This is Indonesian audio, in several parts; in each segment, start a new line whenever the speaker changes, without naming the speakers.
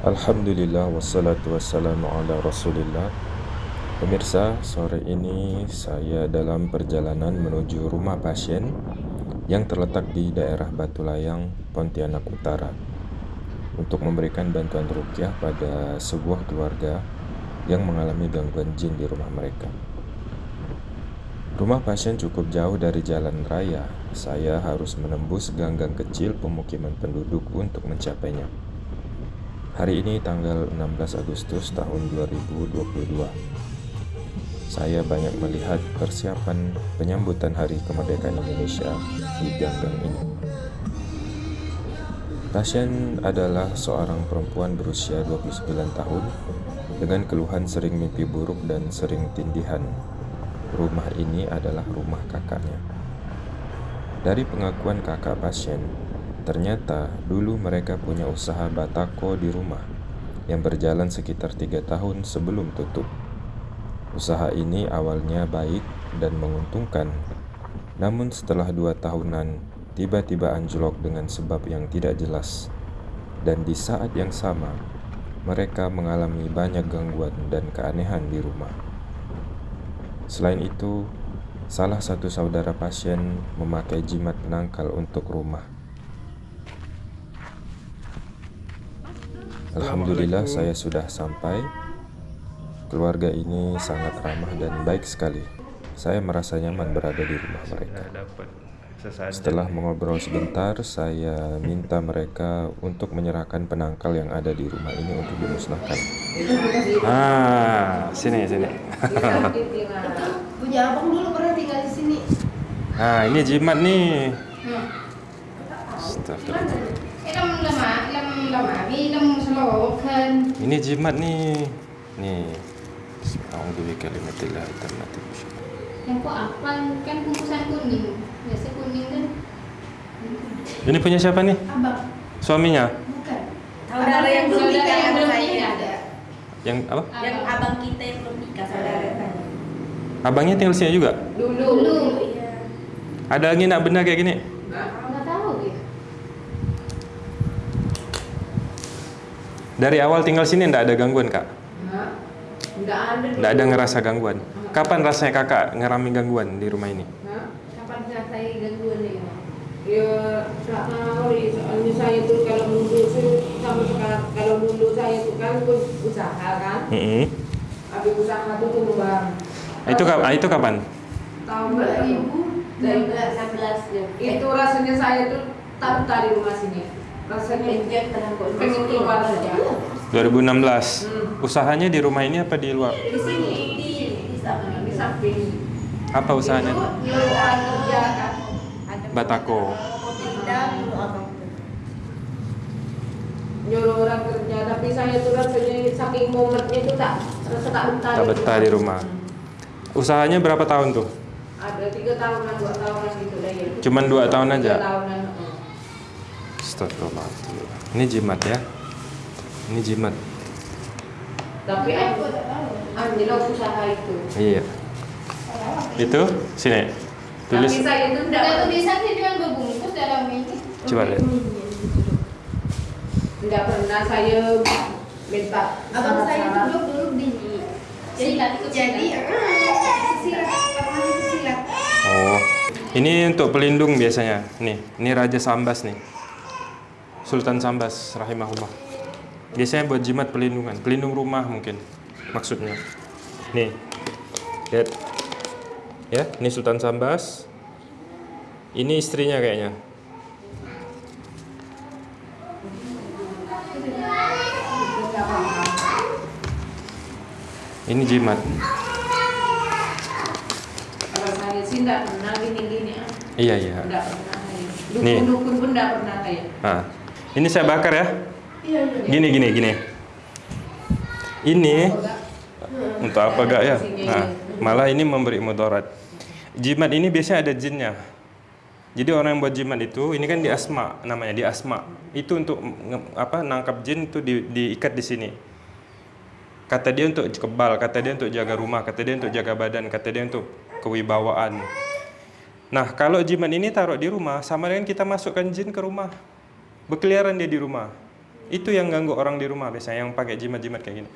Alhamdulillah wassalatu wassalamu ala rasulillah Pemirsa, sore ini saya dalam perjalanan menuju rumah pasien yang terletak di daerah Batu Layang, Pontianak Utara untuk memberikan bantuan rukyah pada sebuah keluarga yang mengalami gangguan jin di rumah mereka. Rumah pasien cukup jauh dari jalan raya. Saya harus menembus gang-gang kecil pemukiman penduduk untuk mencapainya. Hari ini tanggal 16 Agustus tahun 2022. Saya banyak melihat persiapan penyambutan Hari Kemerdekaan Indonesia di gang-gang ini. Pasien adalah seorang perempuan berusia 29 tahun dengan keluhan sering mimpi buruk dan sering tindihan. Rumah ini adalah rumah kakaknya. Dari pengakuan kakak pasien, Ternyata dulu mereka punya usaha batako di rumah yang berjalan sekitar tiga tahun sebelum tutup. Usaha ini awalnya baik dan menguntungkan, namun setelah dua tahunan tiba-tiba anjlok dengan sebab yang tidak jelas. Dan di saat yang sama, mereka mengalami banyak gangguan dan keanehan di rumah. Selain itu, salah satu saudara pasien memakai jimat penangkal untuk rumah Alhamdulillah saya sudah sampai. Keluarga ini sangat ramah dan baik sekali. Saya merasa nyaman berada di rumah mereka. Setelah mengobrol sebentar, saya minta mereka untuk menyerahkan penangkal yang ada di rumah ini untuk dimusnahkan.
Ah, sini sini.
Punya abang dulu pernah tinggal di sini.
Ah, ini jimat nih.
Hmm.
Astagfirullah.
Eh, lam lama, lam lama, mi lam slow kan.
Ini jimat nih. Nih. Alhamdulillah kalimatillah tammati
Yang kok apa? Kan bungkusan kuning. Biasa kuning kan.
Ini punya siapa nih?
Abang,
Suaminya?
bukan.
Saudara yang belum
Saudara
nikah
yang belum nikah.
ada.
Yang apa?
Yang abang kita yang belum nikah saudara.
Abangnya tinggal sini juga?
Dulu. Dulu.
Iya.
Ada angin nak benda kayak gini?
Nggak tahu gitu.
Dari awal tinggal sini ndak ada gangguan kak?
Enggak ada.
Ndak ada ngerasa gangguan? Kapan rasanya kakak ngerami gangguan di rumah ini?
Kapan saya saya gangguan nih?
Ya, tak tahu nih, soalnya saya tuh kalau dulu tuh sama sekarang kalau dulu saya tuh kan pun usaha kan,
Mm
habis usaha tuh tumbang.
Itu kapan? Itu kapan?
Tahun berapa?
2016 ya.
Itu rasanya saya tuh tak betah di rumah sini. Rasanya
Penjat tanah kok
pengen keluar saja.
2016.
Hmm.
Usahanya di rumah ini apa di luar?
Di sini di di
samping.
Apa usahanya?
Kan.
ada
Batako.
Nyuruh orang kerja, tapi saya tuh rasanya saking momennya itu tak rasa tak betah.
Tak betah di rumah. Usahanya berapa tahun tuh?
Ada tiga tahunan, dua tahunan gitu deh. ya.
Cuman dua tahun aja?
Tiga tahunan.
Astagfirullahaladzim. Ini jimat ya. Ini jimat.
Tapi anjlok usaha itu.
Iya. Itu sini. Tulis.
Tapi saya itu
Enggak
enggak
sih cuma berbungkus dalam ini.
Coba lihat.
enggak pernah saya minta
Abang saya itu dulu dulu
ikut
jadi itu silat.
Oh. Ini untuk pelindung biasanya. Nih, ini Raja Sambas nih. Sultan Sambas rahimahullah. Biasanya buat jimat pelindungan, pelindung rumah mungkin maksudnya. Nih. Lihat. Ya, ini Sultan Sambas. Ini istrinya kayaknya. Ini jimat.
Kalau saya sih enggak pernah gini-gini. ah.
Iya, iya.
Enggak pernah.
Nih.
Dukun-dukun pun enggak pernah.
Nah, ini saya bakar ya. Gini gini gini. Ini untuk apa gak ya? Nah, malah ini memberi mudarat. Jimat ini biasanya ada jinnya. Jadi orang yang buat jimat itu, ini kan di asma namanya di asma. Itu untuk apa nangkap jin itu di, diikat di sini. Kata dia untuk kebal, kata dia untuk jaga rumah, kata dia untuk jaga badan, kata dia untuk kewibawaan. Nah, kalau jimat ini taruh di rumah, sama dengan kita masukkan jin ke rumah. Berkeliaran dia di rumah. Itu yang ganggu orang di rumah biasanya yang pakai jimat-jimat kayak gini.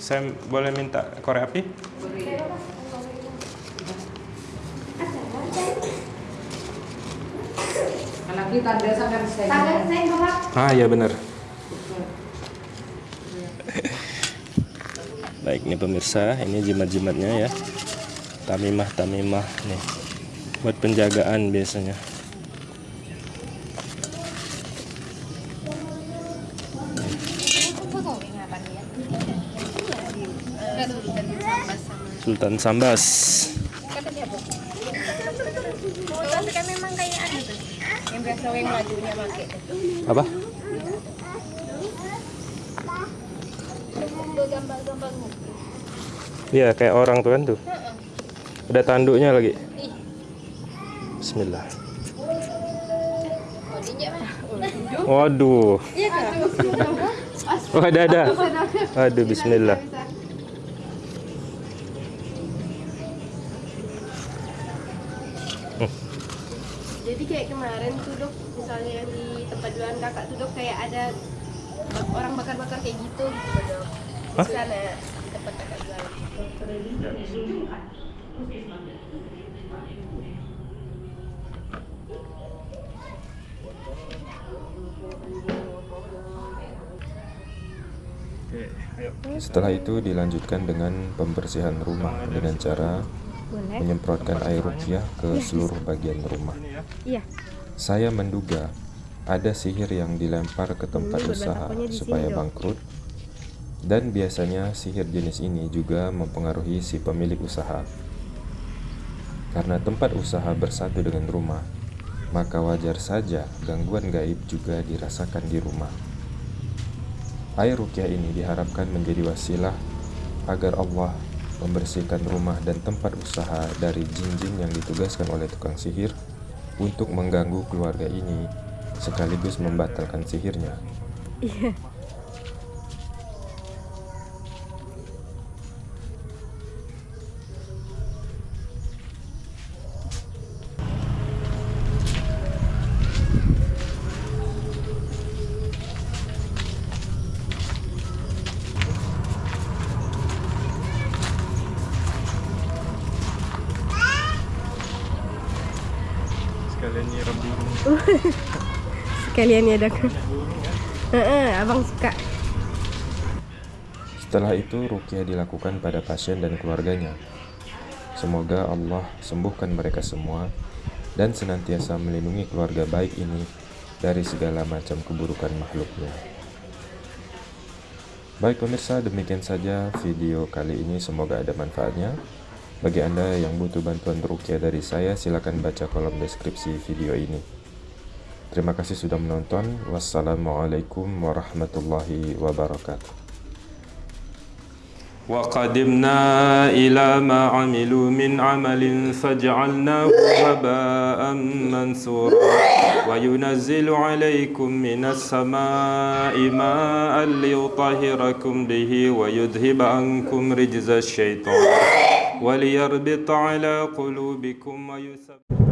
Saya boleh minta korek api?
Kalau kita ada sangat saya.
Tangan saya bapak.
Ah ya benar. Baik nih pemirsa, ini jimat-jimatnya ya. Tamimah tamimah nih. Buat penjagaan biasanya. Sultan Sambas.
kan memang kayak anu tuh yang biasa yang lajunya pakai
Apa? Iya kayak orang tuh kan tuh. Ada tanduknya lagi. Bismillah. Waduh. Oh ada ada. Aduh Bismillah.
Kemarin tuh dok, misalnya yang di tempat jualan kakak tuh dok kayak ada orang bakar-bakar kayak gitu gitu dok.
Hah?
Di sana di tempat kakak jualan.
Setelah itu dilanjutkan dengan pembersihan rumah dengan cara menyemprotkan air rupiah ke seluruh bagian rumah.
Iya.
Saya menduga ada sihir yang dilempar ke tempat usaha supaya bangkrut dan biasanya sihir jenis ini juga mempengaruhi si pemilik usaha. Karena tempat usaha bersatu dengan rumah, maka wajar saja gangguan gaib juga dirasakan di rumah. Air rukyah ini diharapkan menjadi wasilah agar Allah membersihkan rumah dan tempat usaha dari jin-jin yang ditugaskan oleh tukang sihir untuk mengganggu keluarga ini sekaligus membatalkan sihirnya.
Sekalian
Sekalian ya dok. Abang suka.
Setelah itu rukyah dilakukan pada pasien dan keluarganya. Semoga Allah sembuhkan mereka semua dan senantiasa melindungi keluarga baik ini dari segala macam keburukan makhluknya. Baik pemirsa, demikian saja video kali ini. Semoga ada manfaatnya. Bagi Anda yang butuh bantuan rukyah dari saya, silakan baca kolom deskripsi video ini. Terima kasih sudah menonton. Wassalamualaikum warahmatullahi wabarakatuh.
وقدمنا إلى ما عملوا من عمل فجعلناه هباء منثورا وينزل عليكم من السماء ماء ليطهركم به ويذهب عنكم رجز الشيطان وليربط على قلوبكم ويثبت